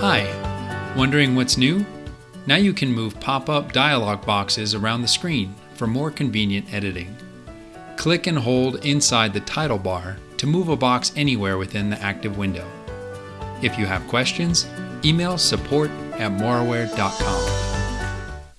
Hi, wondering what's new? Now you can move pop up dialog boxes around the screen for more convenient editing. Click and hold inside the title bar to move a box anywhere within the active window. If you have questions, email support at moraware.com.